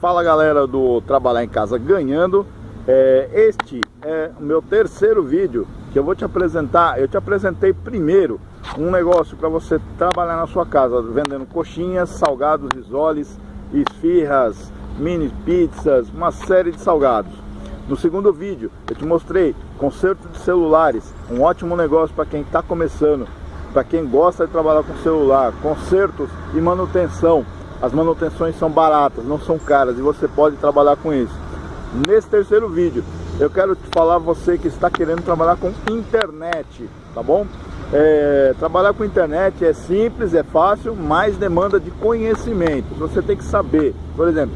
Fala galera do Trabalhar em Casa Ganhando. É, Este é o meu terceiro vídeo que eu vou te apresentar. Eu te apresentei primeiro um negócio para você trabalhar na sua casa Vendendo coxinhas, salgados, risoles, esfirras, mini pizzas, uma série de salgados. No segundo vídeo eu te mostrei conserto de celulares Um ótimo negócio para quem está começando Para quem gosta de trabalhar com celular Consertos e manutenção as manutenções são baratas, não são caras e você pode trabalhar com isso. Nesse terceiro vídeo, eu quero te falar você que está querendo trabalhar com internet, tá bom? É, trabalhar com internet é simples, é fácil, mas demanda de conhecimento. Você tem que saber, por exemplo,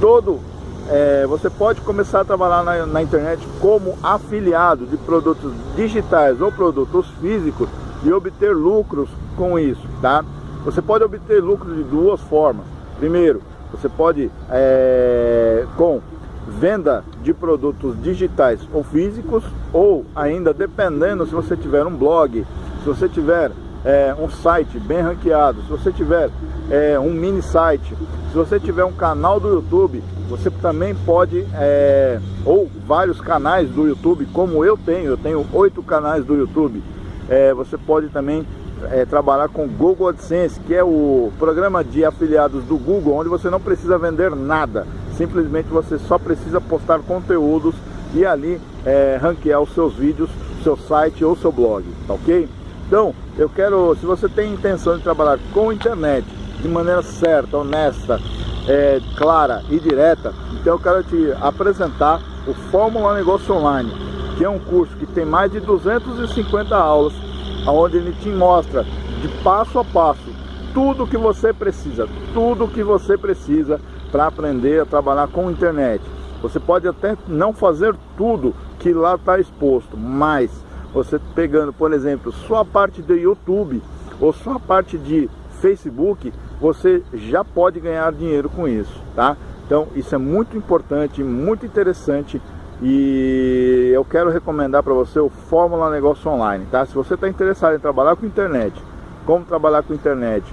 todo é, você pode começar a trabalhar na, na, internet como afiliado de produtos digitais ou produtos físicos e obter lucros com isso, tá? Você pode obter lucro de duas formas. Primeiro, você pode, é, com venda de produtos digitais ou físicos, ou ainda dependendo se você tiver um blog, se você tiver é, um site bem ranqueado, se você tiver é, um mini site, se você tiver um canal do YouTube, você também pode, é, ou vários canais do YouTube, como eu tenho, eu tenho oito canais do YouTube, é, você pode também é, trabalhar com Google AdSense, que é o programa de afiliados do Google, onde você não precisa vender nada, simplesmente você só precisa postar conteúdos e ali é, ranquear os seus vídeos, seu site ou seu blog, tá ok? Então, eu quero, se você tem intenção de trabalhar com internet de maneira certa, honesta, é, clara e direta, então eu quero te apresentar o Fórmula Negócio Online, que é um curso que tem mais de 250 aulas onde ele te mostra de passo a passo tudo que você precisa, tudo que você precisa para aprender a trabalhar com internet. Você pode até não fazer tudo que lá está exposto, mas você pegando, por exemplo, sua parte do YouTube ou sua parte de Facebook, você já pode ganhar dinheiro com isso, tá? Então isso é muito importante, muito interessante e eu quero recomendar para você o Fórmula Negócio Online, tá? Se você está interessado em trabalhar com internet, como trabalhar com internet,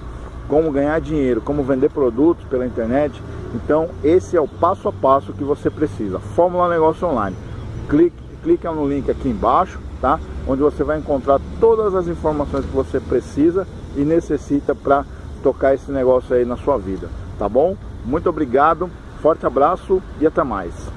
como ganhar dinheiro, como vender produtos pela internet, então esse é o passo a passo que você precisa. Fórmula Negócio Online. Clique, clique no link aqui embaixo, tá? Onde você vai encontrar todas as informações que você precisa e necessita para tocar esse negócio aí na sua vida, tá bom? Muito obrigado, forte abraço e até mais.